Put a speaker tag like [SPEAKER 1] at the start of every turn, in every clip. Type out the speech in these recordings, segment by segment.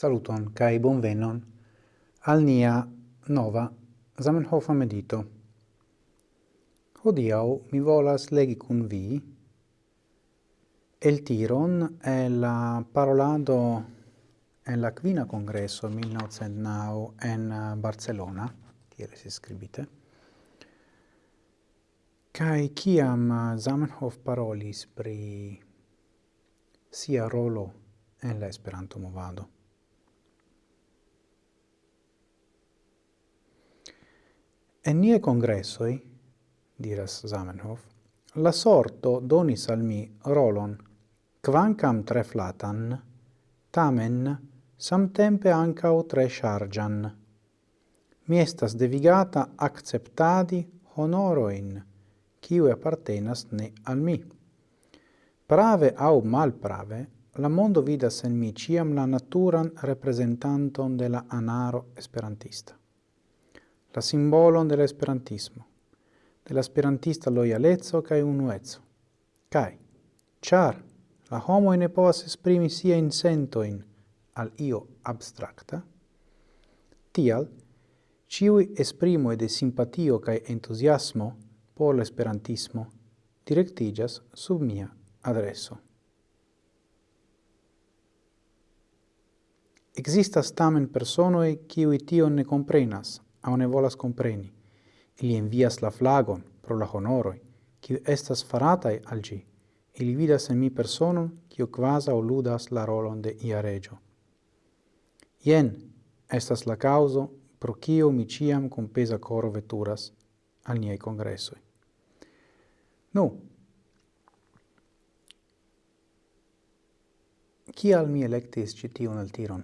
[SPEAKER 1] Saluton kai bonvenon al nia nova Zamenhofa medito. Hodiau mi volas legi cun vi el tiron e la parolado en la quina congresso 1909 en eh, Barcelona, tiere si scribite, Kai kiam eh, Zamenhof parolis pri sia rolo en la Esperanto movado. En nie congressoi, diras Zamenhof, la sorto donis al mi rolon, quancam tre flatan, tamen samtempe ancao tre chargian. Mi estas devigata acceptadi honoroin, quiu appartenas ne al mi. Prave au malprave, la mondo vidas en mi ciam la naturan representanton de la anaro esperantista la simbolon de esperantismo, de la esperantista loialeco kaj unueco. char, la homo ne povas esprimi sia in sentoin al io abstracta, tial ciui esprimo de simpatio cae entusiasmo por l'esperantismo directigas sub mia adreso. Existas tamen personoi ciui tion ne comprenas, au ne volas compreni. Ili envias la flagon pro la honoroi, kiu estas faratai al gi. Ili vidas en mi personum, quio quasa o ludas la rolon de ia regio. Ien estas la causo pro kio mi ciam cum pesa coro veturas al niei congressoi. Nu, Cial mi electis citiun altiron?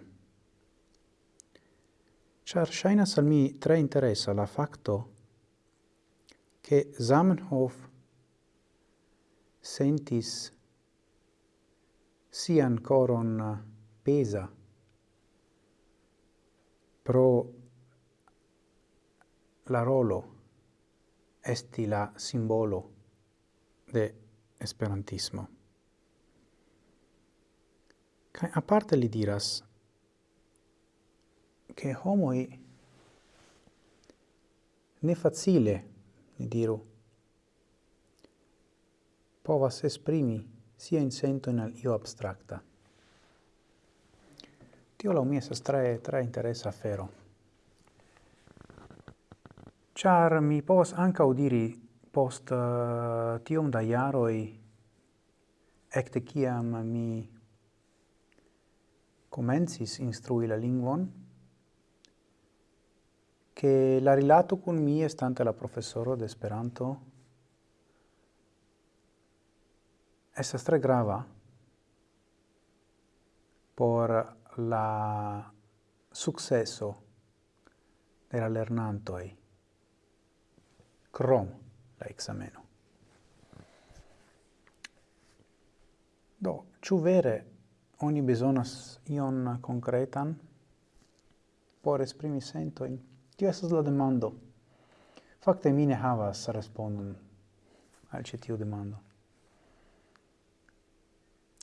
[SPEAKER 1] Char shainas al mi tre interessa la facto che Zamenhof sentis sian coron pesa pro la rolo esti la simbolo de esperantismo. Kaj aparte li diras che homoi ne facile, ne diru, povas esprimi sia in sento in al io abstracta. Tio la mia estas tre, tre interessa afero. Char mi povas anca udiri post uh, tiom da jaroi ecte ciam mi comencis instrui la lingvon, che la rilato con mi estante la professoro de Esperanto estas tre grava por la successo de la lernantoi crom la exameno. Do, ciu vere oni besonas ion concretan por esprimi sentoin? Tio estas la demando. Fakte mi ne havas respondon al ĉi tiu demando.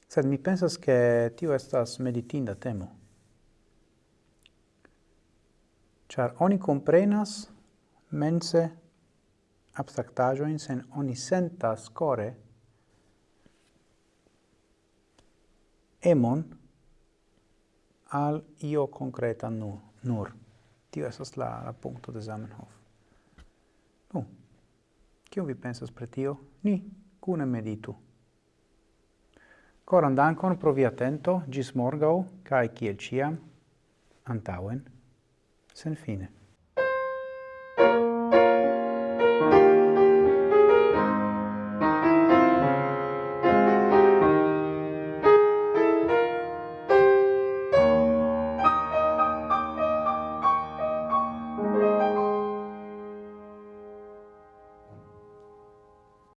[SPEAKER 1] Sed mi pensas ke tio estas meditinda temo. Ĉar oni komprenas mense abstraktaĵojn sen oni sentas kore emon al io concreta nur. nur. Tio esas la, la punto de Zamenhof. Nu, kio vi pensas pre tio? Ni cune meditu. Coran dankon pro vi atento, gis morgau, cae kiel ciam, antauen, sen fine.